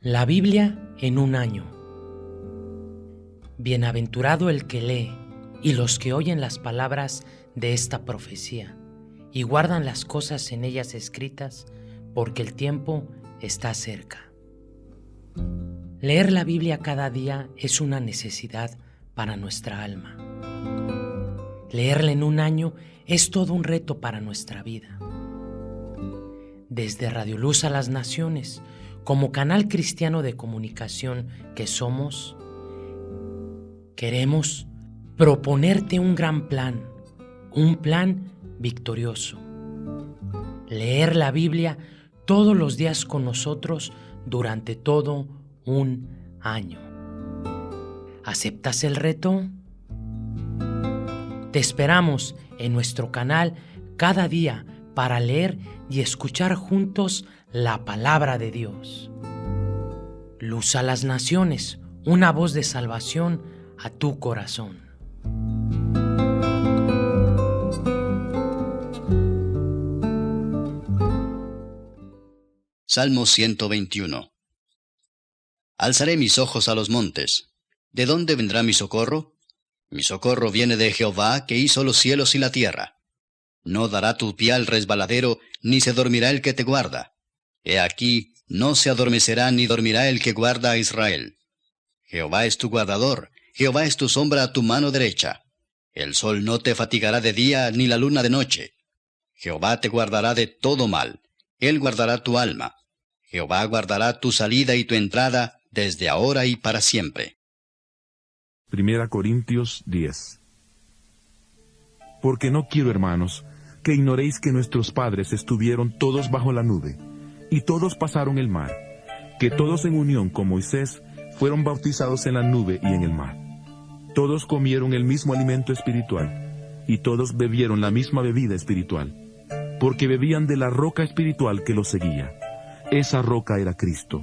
La Biblia en un año. Bienaventurado el que lee y los que oyen las palabras de esta profecía y guardan las cosas en ellas escritas, porque el tiempo está cerca. Leer la Biblia cada día es una necesidad para nuestra alma. Leerla en un año es todo un reto para nuestra vida. Desde Radio Luz a las Naciones, como canal cristiano de comunicación que somos, queremos proponerte un gran plan, un plan victorioso. Leer la Biblia todos los días con nosotros durante todo un año. ¿Aceptas el reto? Te esperamos en nuestro canal cada día para leer y escuchar juntos la palabra de Dios. Luz a las naciones, una voz de salvación a tu corazón. Salmo 121 Alzaré mis ojos a los montes. ¿De dónde vendrá mi socorro? Mi socorro viene de Jehová, que hizo los cielos y la tierra. No dará tu pie al resbaladero, ni se dormirá el que te guarda. He aquí, no se adormecerá ni dormirá el que guarda a Israel. Jehová es tu guardador, Jehová es tu sombra a tu mano derecha. El sol no te fatigará de día, ni la luna de noche. Jehová te guardará de todo mal, él guardará tu alma. Jehová guardará tu salida y tu entrada desde ahora y para siempre. Primera Corintios 10 Porque no quiero, hermanos, que ignoréis que nuestros padres estuvieron todos bajo la nube, y todos pasaron el mar, que todos en unión con Moisés fueron bautizados en la nube y en el mar. Todos comieron el mismo alimento espiritual, y todos bebieron la misma bebida espiritual, porque bebían de la roca espiritual que los seguía. Esa roca era Cristo.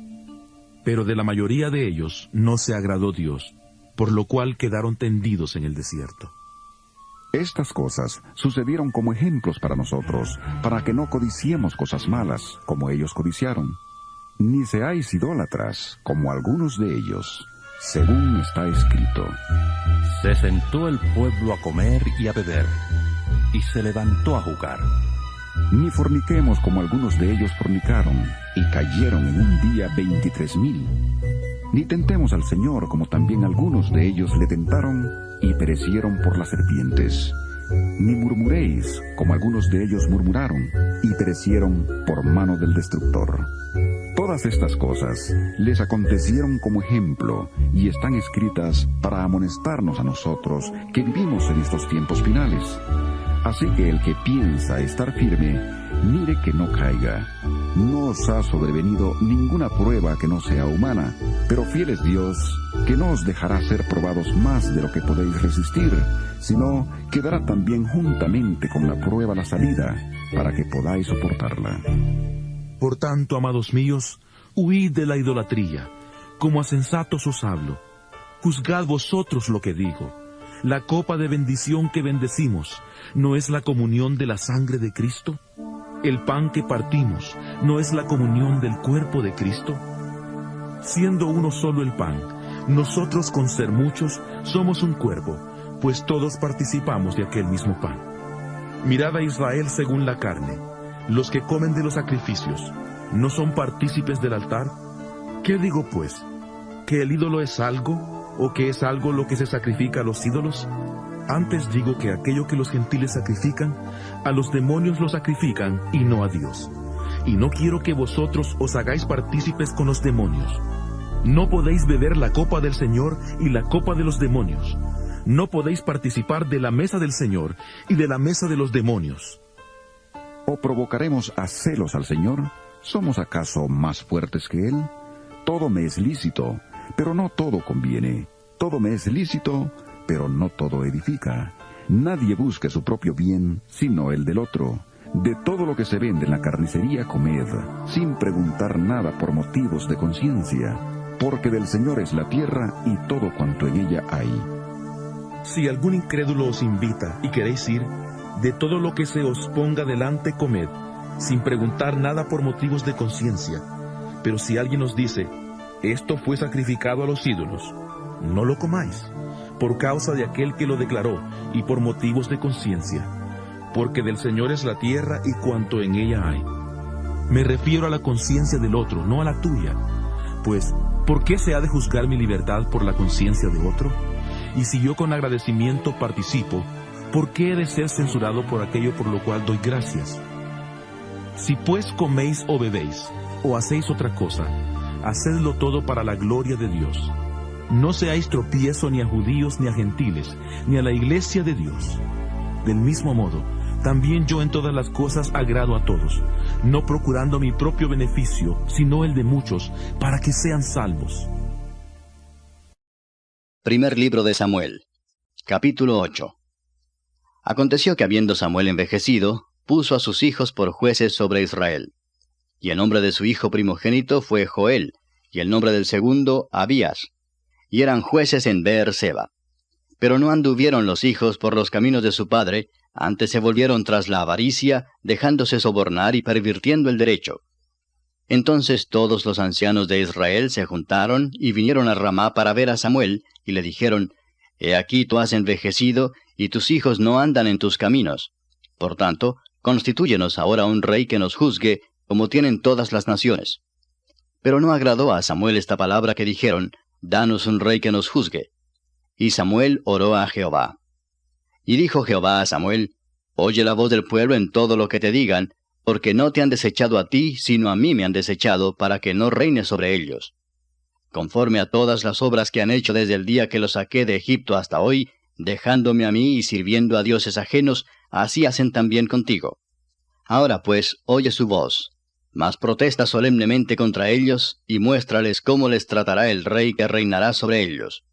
Pero de la mayoría de ellos no se agradó Dios, por lo cual quedaron tendidos en el desierto. Estas cosas sucedieron como ejemplos para nosotros, para que no codiciemos cosas malas, como ellos codiciaron. Ni seáis idólatras, como algunos de ellos, según está escrito. Se sentó el pueblo a comer y a beber, y se levantó a jugar. Ni forniquemos como algunos de ellos fornicaron, y cayeron en un día veintitrés mil. Ni tentemos al Señor como también algunos de ellos le tentaron, y perecieron por las serpientes. Ni murmuréis, como algunos de ellos murmuraron, y perecieron por mano del destructor. Todas estas cosas les acontecieron como ejemplo y están escritas para amonestarnos a nosotros que vivimos en estos tiempos finales. Así que el que piensa estar firme, mire que no caiga. No os ha sobrevenido ninguna prueba que no sea humana, pero fiel es Dios, que no os dejará ser probados más de lo que podéis resistir, sino que dará también juntamente con la prueba la salida, para que podáis soportarla. Por tanto, amados míos, huid de la idolatría, como a sensatos os hablo. Juzgad vosotros lo que digo. La copa de bendición que bendecimos, ¿no es la comunión de la sangre de Cristo? El pan que partimos, ¿no es la comunión del cuerpo de Cristo? Siendo uno solo el pan, nosotros con ser muchos somos un cuerpo, pues todos participamos de aquel mismo pan. Mirad a Israel según la carne. Los que comen de los sacrificios, ¿no son partícipes del altar? ¿Qué digo pues? ¿Que el ídolo es algo o que es algo lo que se sacrifica a los ídolos? Antes digo que aquello que los gentiles sacrifican, a los demonios lo sacrifican y no a Dios. Y no quiero que vosotros os hagáis partícipes con los demonios. No podéis beber la copa del Señor y la copa de los demonios. No podéis participar de la mesa del Señor y de la mesa de los demonios. ¿O provocaremos a celos al Señor? ¿Somos acaso más fuertes que Él? Todo me es lícito, pero no todo conviene. Todo me es lícito, pero no todo edifica. Nadie busque su propio bien, sino el del otro. De todo lo que se vende en la carnicería comed, sin preguntar nada por motivos de conciencia, porque del Señor es la tierra y todo cuanto en ella hay. Si algún incrédulo os invita y queréis ir, de todo lo que se os ponga delante comed, sin preguntar nada por motivos de conciencia. Pero si alguien os dice, esto fue sacrificado a los ídolos, no lo comáis, por causa de aquel que lo declaró y por motivos de conciencia, porque del Señor es la tierra y cuanto en ella hay. Me refiero a la conciencia del otro, no a la tuya, pues, ¿por qué se ha de juzgar mi libertad por la conciencia de otro? Y si yo con agradecimiento participo, ¿por qué he de ser censurado por aquello por lo cual doy gracias? Si pues coméis o bebéis, o hacéis otra cosa, hacedlo todo para la gloria de Dios. No seáis tropiezo ni a judíos ni a gentiles, ni a la iglesia de Dios. Del mismo modo, también yo en todas las cosas agrado a todos, no procurando mi propio beneficio, sino el de muchos, para que sean salvos. Primer libro de Samuel, capítulo 8. Aconteció que habiendo Samuel envejecido, puso a sus hijos por jueces sobre Israel. Y el nombre de su hijo primogénito fue Joel, y el nombre del segundo Abías. Y eran jueces en Beer-seba. Pero no anduvieron los hijos por los caminos de su padre, antes se volvieron tras la avaricia, dejándose sobornar y pervirtiendo el derecho. Entonces todos los ancianos de Israel se juntaron y vinieron a Ramá para ver a Samuel, y le dijeron, He aquí tú has envejecido, y tus hijos no andan en tus caminos. Por tanto, constitúyenos ahora un rey que nos juzgue, como tienen todas las naciones. Pero no agradó a Samuel esta palabra que dijeron, Danos un rey que nos juzgue. Y Samuel oró a Jehová. Y dijo Jehová a Samuel, Oye la voz del pueblo en todo lo que te digan, porque no te han desechado a ti, sino a mí me han desechado, para que no reines sobre ellos. Conforme a todas las obras que han hecho desde el día que los saqué de Egipto hasta hoy, dejándome a mí y sirviendo a dioses ajenos, así hacen también contigo. Ahora pues, oye su voz, mas protesta solemnemente contra ellos, y muéstrales cómo les tratará el rey que reinará sobre ellos.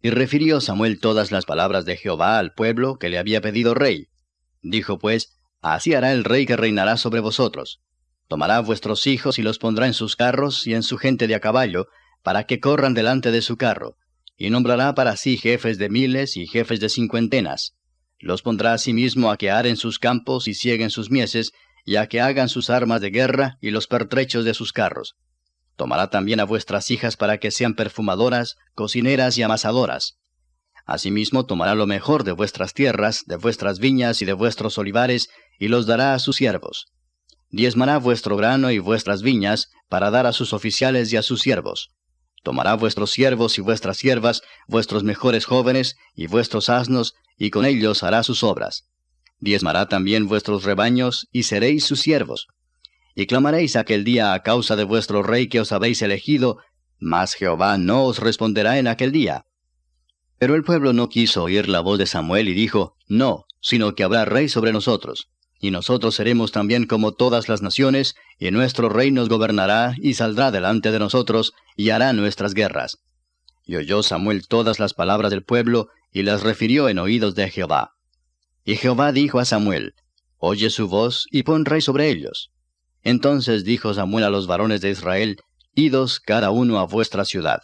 Y refirió Samuel todas las palabras de Jehová al pueblo que le había pedido rey. Dijo pues, Así hará el rey que reinará sobre vosotros. Tomará vuestros hijos y los pondrá en sus carros y en su gente de a caballo, para que corran delante de su carro, y nombrará para sí jefes de miles y jefes de cincuentenas. Los pondrá asimismo a que aren sus campos y cieguen sus mieses, y a que hagan sus armas de guerra y los pertrechos de sus carros. Tomará también a vuestras hijas para que sean perfumadoras, cocineras y amasadoras. Asimismo tomará lo mejor de vuestras tierras, de vuestras viñas y de vuestros olivares, y los dará a sus siervos. Diezmará vuestro grano y vuestras viñas, para dar a sus oficiales y a sus siervos. Tomará vuestros siervos y vuestras siervas, vuestros mejores jóvenes y vuestros asnos, y con ellos hará sus obras. Diezmará también vuestros rebaños, y seréis sus siervos y clamaréis aquel día a causa de vuestro rey que os habéis elegido, mas Jehová no os responderá en aquel día. Pero el pueblo no quiso oír la voz de Samuel y dijo, No, sino que habrá rey sobre nosotros, y nosotros seremos también como todas las naciones, y nuestro rey nos gobernará y saldrá delante de nosotros, y hará nuestras guerras. Y oyó Samuel todas las palabras del pueblo, y las refirió en oídos de Jehová. Y Jehová dijo a Samuel, Oye su voz y pon rey sobre ellos. Entonces dijo Samuel a los varones de Israel, Idos cada uno a vuestra ciudad.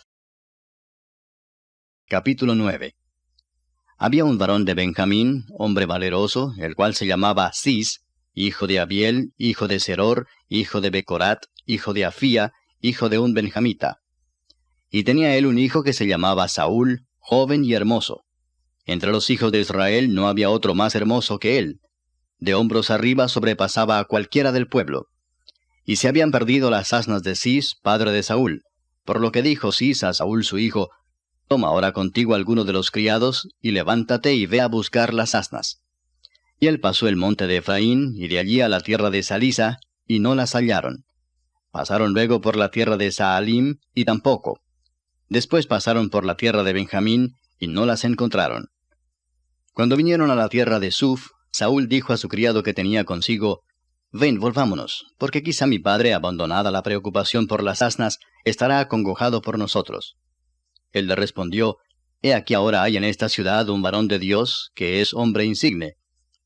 Capítulo 9 Había un varón de Benjamín, hombre valeroso, el cual se llamaba Cis, hijo de Abiel, hijo de Seror, hijo de Becorat, hijo de Afía, hijo de un benjamita. Y tenía él un hijo que se llamaba Saúl, joven y hermoso. Entre los hijos de Israel no había otro más hermoso que él. De hombros arriba sobrepasaba a cualquiera del pueblo y se habían perdido las asnas de Cis, padre de Saúl. Por lo que dijo Cis a Saúl su hijo, Toma ahora contigo alguno de los criados, y levántate y ve a buscar las asnas. Y él pasó el monte de Efraín, y de allí a la tierra de Salisa, y no las hallaron. Pasaron luego por la tierra de Saalim, y tampoco. Después pasaron por la tierra de Benjamín, y no las encontraron. Cuando vinieron a la tierra de Suf, Saúl dijo a su criado que tenía consigo, Ven, volvámonos, porque quizá mi padre, abandonada la preocupación por las asnas, estará acongojado por nosotros. Él le respondió, He aquí ahora hay en esta ciudad un varón de Dios, que es hombre insigne.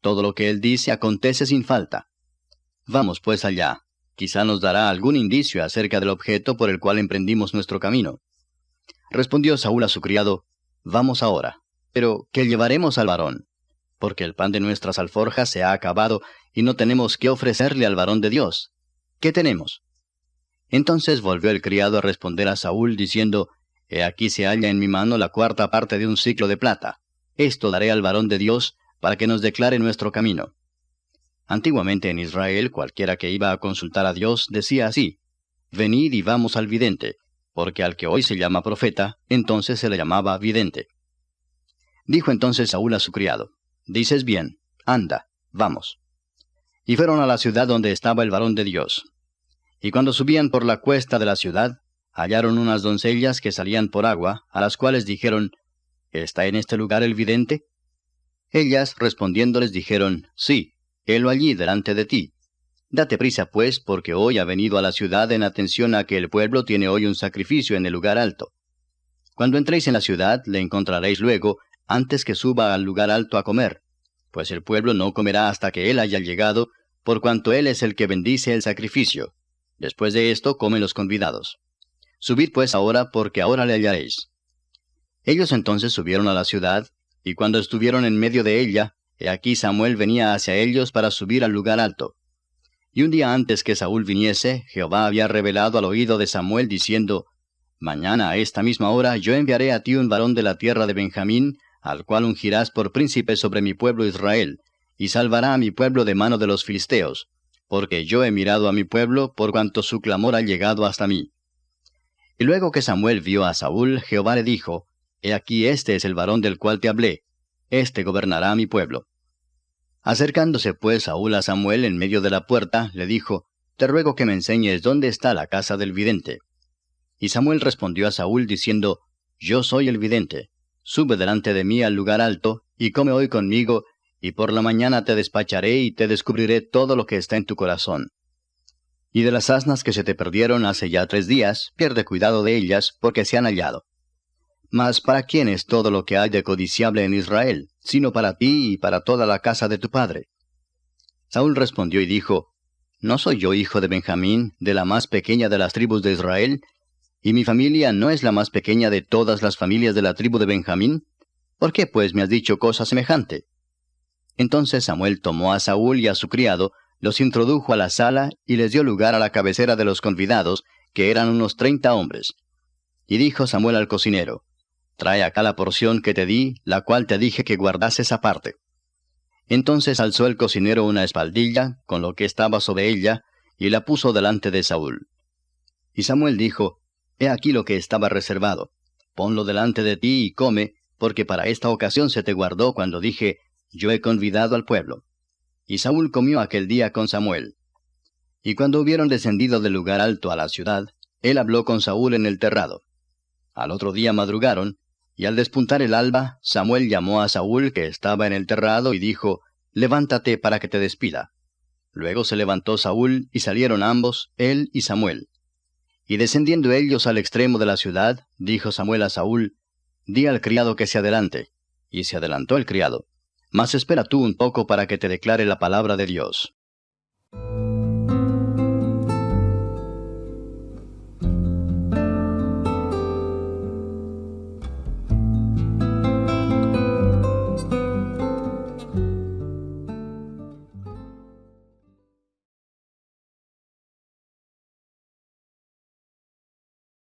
Todo lo que él dice acontece sin falta. Vamos pues allá. Quizá nos dará algún indicio acerca del objeto por el cual emprendimos nuestro camino. Respondió Saúl a su criado, Vamos ahora. Pero, ¿qué llevaremos al varón? Porque el pan de nuestras alforjas se ha acabado y no tenemos qué ofrecerle al varón de Dios. ¿Qué tenemos? Entonces volvió el criado a responder a Saúl, diciendo, He aquí se halla en mi mano la cuarta parte de un ciclo de plata. Esto daré al varón de Dios, para que nos declare nuestro camino. Antiguamente en Israel, cualquiera que iba a consultar a Dios decía así, Venid y vamos al vidente, porque al que hoy se llama profeta, entonces se le llamaba vidente. Dijo entonces Saúl a su criado, Dices bien, anda, vamos. Y fueron a la ciudad donde estaba el varón de Dios. Y cuando subían por la cuesta de la ciudad, hallaron unas doncellas que salían por agua, a las cuales dijeron, ¿Está en este lugar el vidente? Ellas respondiéndoles dijeron, Sí, helo allí delante de ti. Date prisa, pues, porque hoy ha venido a la ciudad en atención a que el pueblo tiene hoy un sacrificio en el lugar alto. Cuando entréis en la ciudad, le encontraréis luego, antes que suba al lugar alto a comer, pues el pueblo no comerá hasta que él haya llegado, por cuanto él es el que bendice el sacrificio. Después de esto comen los convidados. Subid pues ahora, porque ahora le hallaréis. Ellos entonces subieron a la ciudad, y cuando estuvieron en medio de ella, he aquí Samuel venía hacia ellos para subir al lugar alto. Y un día antes que Saúl viniese, Jehová había revelado al oído de Samuel diciendo, Mañana a esta misma hora yo enviaré a ti un varón de la tierra de Benjamín, al cual ungirás por príncipe sobre mi pueblo Israel, y salvará a mi pueblo de mano de los filisteos, porque yo he mirado a mi pueblo por cuanto su clamor ha llegado hasta mí. Y luego que Samuel vio a Saúl, Jehová le dijo, He aquí este es el varón del cual te hablé, este gobernará a mi pueblo. Acercándose pues Saúl a Samuel en medio de la puerta, le dijo, Te ruego que me enseñes dónde está la casa del vidente. Y Samuel respondió a Saúl diciendo, Yo soy el vidente. Sube delante de mí al lugar alto, y come hoy conmigo, y por la mañana te despacharé y te descubriré todo lo que está en tu corazón. Y de las asnas que se te perdieron hace ya tres días, pierde cuidado de ellas, porque se han hallado. Mas ¿para quién es todo lo que hay de codiciable en Israel, sino para ti y para toda la casa de tu padre? Saúl respondió y dijo, ¿No soy yo hijo de Benjamín, de la más pequeña de las tribus de Israel? ¿Y mi familia no es la más pequeña de todas las familias de la tribu de Benjamín? ¿Por qué pues me has dicho cosa semejante? Entonces Samuel tomó a Saúl y a su criado, los introdujo a la sala y les dio lugar a la cabecera de los convidados, que eran unos treinta hombres. Y dijo Samuel al cocinero, Trae acá la porción que te di, la cual te dije que guardases aparte. Entonces alzó el cocinero una espaldilla, con lo que estaba sobre ella, y la puso delante de Saúl. Y Samuel dijo, He aquí lo que estaba reservado. Ponlo delante de ti y come, porque para esta ocasión se te guardó cuando dije, Yo he convidado al pueblo. Y Saúl comió aquel día con Samuel. Y cuando hubieron descendido del lugar alto a la ciudad, él habló con Saúl en el terrado. Al otro día madrugaron, y al despuntar el alba, Samuel llamó a Saúl que estaba en el terrado y dijo, Levántate para que te despida. Luego se levantó Saúl y salieron ambos, él y Samuel. Y descendiendo ellos al extremo de la ciudad, dijo Samuel a Saúl, Di al criado que se adelante. Y se adelantó el criado. Mas espera tú un poco para que te declare la palabra de Dios.